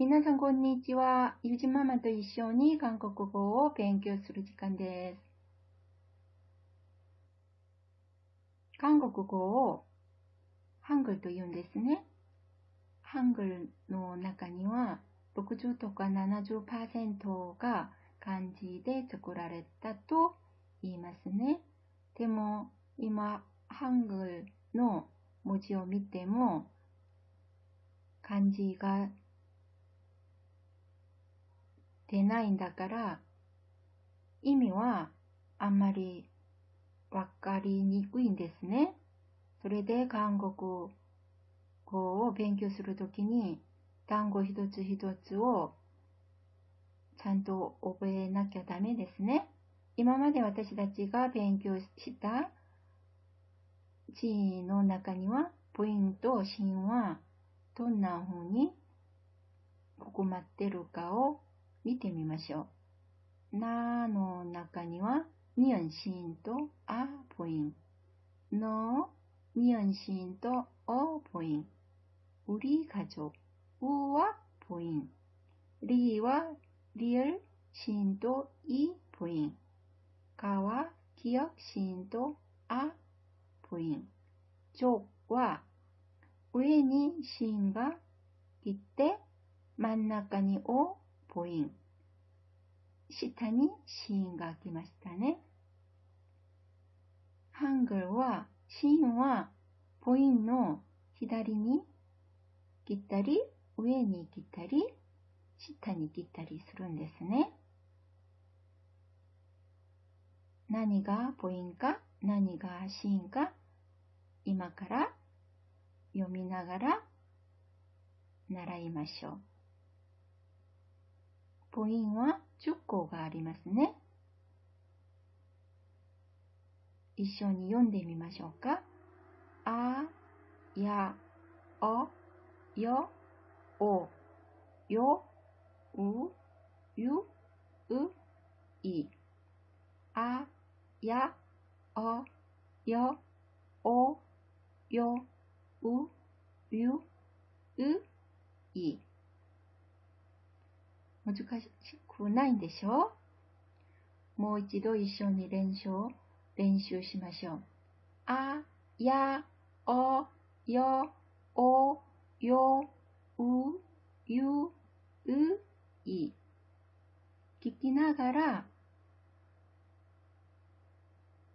皆さん、こんにちは。ゆじママと一緒に韓国語を勉強する時間です。韓国語をハングルと言うんですね。ハングルの中には60とか70%が漢字で作られたと言いますね。でも今、ハングルの文字を見ても漢字が出ないんだから、意味はあんまりわかりにくいんですね。それで韓国語を勉強するときに単語一つ一つをちゃんと覚えなきゃダメですね。今まで私たちが勉強した字の中にはポイント、芯はどんな風に含まってるかを見てみましょう。なの中には、ニンシンとあポイン。の、ニンシンとおポイン。우리가족우はポイン。リはリルシンといポイン。かは기억シンとあポイン。족は上にシンが来て真ん中におポイン。 下にシーンが来ましたね。ハングルは、シーンはポインの左に切ったり、上に切ったり、下に切ったりするんですね。何がポインか、何がシーンか、今から読みながら習いましょう。母音は10個がありますね。一緒に読んでみましょうか。あ、や、お、よ、お、よ、う、ゆ、う、い。あ、や、お、よ、お、よ、う、ゆ、う、い。難しくないんでしょ？もう一度一緒に練習、練習しましょう。あ、や、お、よ、お、よ、う、ゆ、う、い。聞きながら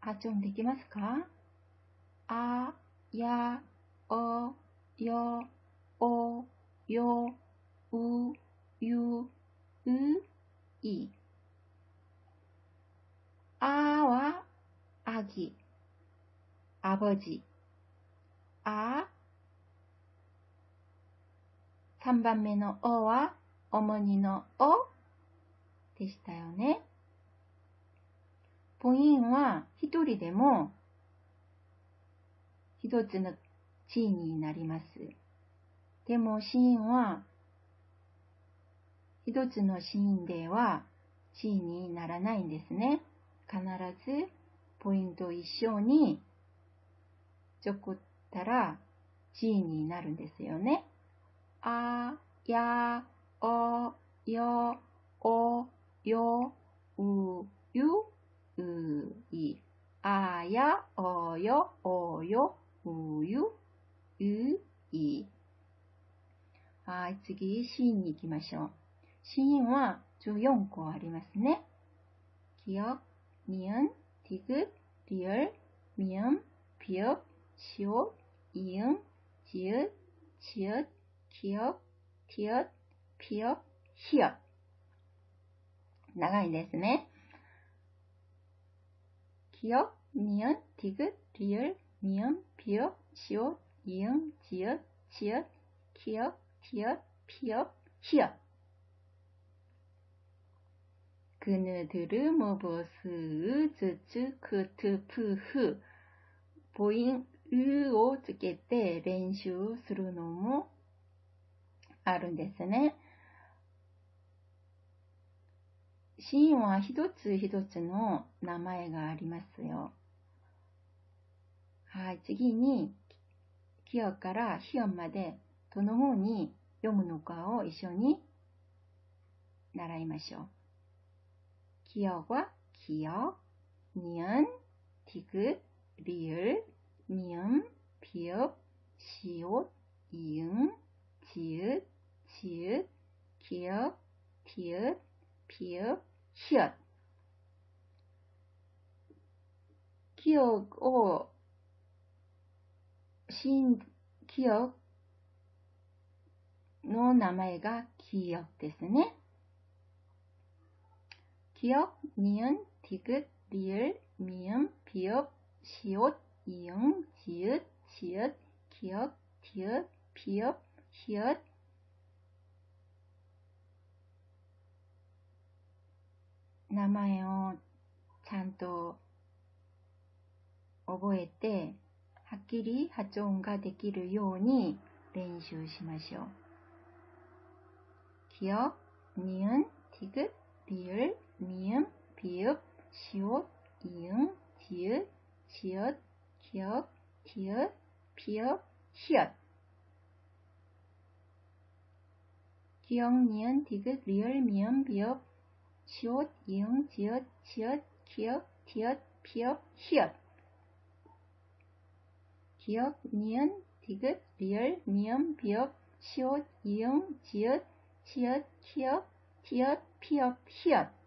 発音できますか？あ、や、お、よ、お、よ、う、ゆ、う、い。あは、あぎ、あぼじ。あ、3番目のおは、主にのおでしたよね。母音は一人でも一つの地位になります。でも、子音は一つのシーンでは地位にならないんですね。必ずポイント一緒にちょこったら地位になるんですよね。あ、や、お、よ、お、よ、う、ゆ、う、い。あや、およ、およ、うゆ、う、い。はい、次、シーンに行きましょう。 シーンは14個ありますね。기억ニ은ディグ、リ을ミ음ビ읍シ오イ응ジ읒チ읒 기 억、 ティ읒ピ읍ヒ엽長いですね。기억니은디귿리을미음비읍시옷이응지읒치읒기억티읒피읒히엽 그느들의 무엇을 즈츠 크트 푸흐 보인 으を つけて練習するのもあるんですね。シーンは一つ一つの名前がありますよ。はい、次に、キヨからヒヨンまでどの方に読むのかを一緒に 習いましょう。 記憶は記憶、ニュン、ティク、リル、ニュン、ピュ、シオ、イユン、チユ、チユ、キュ、ティュ、ピュ、ヒュ。記憶を、新記憶の名前が記憶ですね。 記憶、ニン、ティグ、リル、ミン、ピヨ、シオ、イヨン、ジユ、チユ、キヨ、ティユ、ピヨ、ヒヨ、名前をちゃんと覚えて、はっきり発音ができるように練習しましょう。기억니은디귿리을 미음 비읍 시옷 이응지읒지읒기억티읒피읍히읗기억니은 디귿 리을 미음 비읍 시옷 이응 지읒 지읒기억티읒피읍히읗기억니은 디귿 리을 미음 비읍 시옷 이응 지읒치읓, 키역, 티읕, 피읕, 히읗.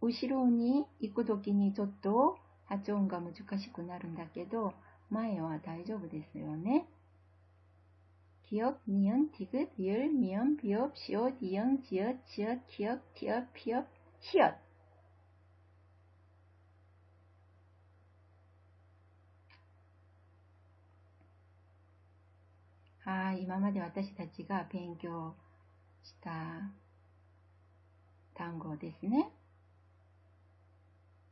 後ろに行くときにちょっと発音が難しくなるんだけど、前は大丈夫ですよね。기억니은디귿리을미음비읍시옷이응지읒지읒기억티읕피읕히읗はい、今まで私たちが勉強した単語ですね。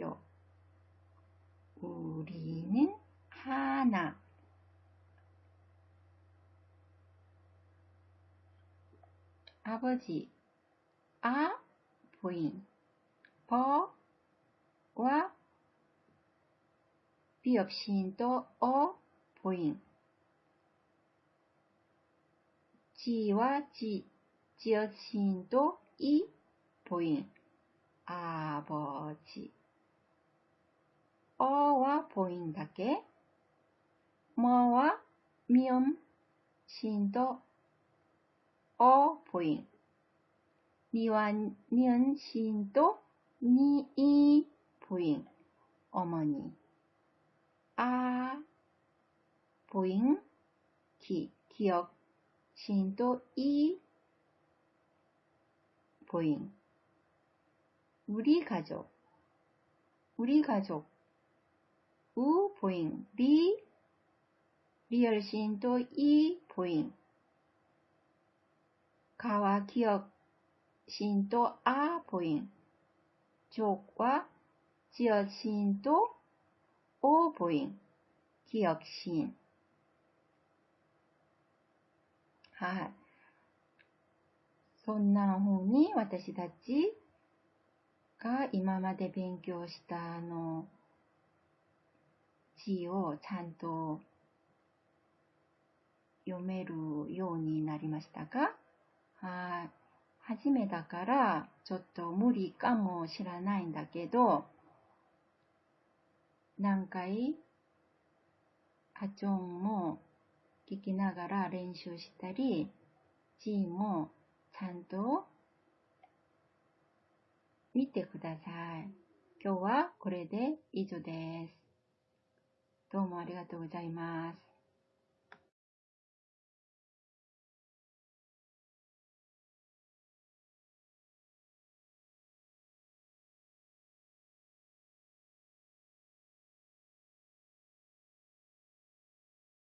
학교, 우리는 하나. 아버지, 아, 부인, 버와 비읍시인도 어, 보인. 지와 지, 지어신도 이, 보인. 아버지. 어와 보인だけ. 뭐와 미음, 신도 어, 보인. 니와 니은 신도 니, 이, 보인. 어머니. 아, 보잉, 기, 기억, 신도 이, 보잉. 우리 가족, 우리 가족, 우, 보잉, 리, 리얼 신도 이, 보잉. 가와 기억, 신도 아, 보잉. 족과 지어 신도 오, 보잉. 기억 신. はい。そんな風に私たちが今まで勉強したあの 字をちゃんと読めるようになりましたか？はい。初めだからちょっと無理かもしれないんだけど、何回？発音も聞きながら練習したり、字もちゃんと見てください。今日はこれで以上です。どうもありがとうございます。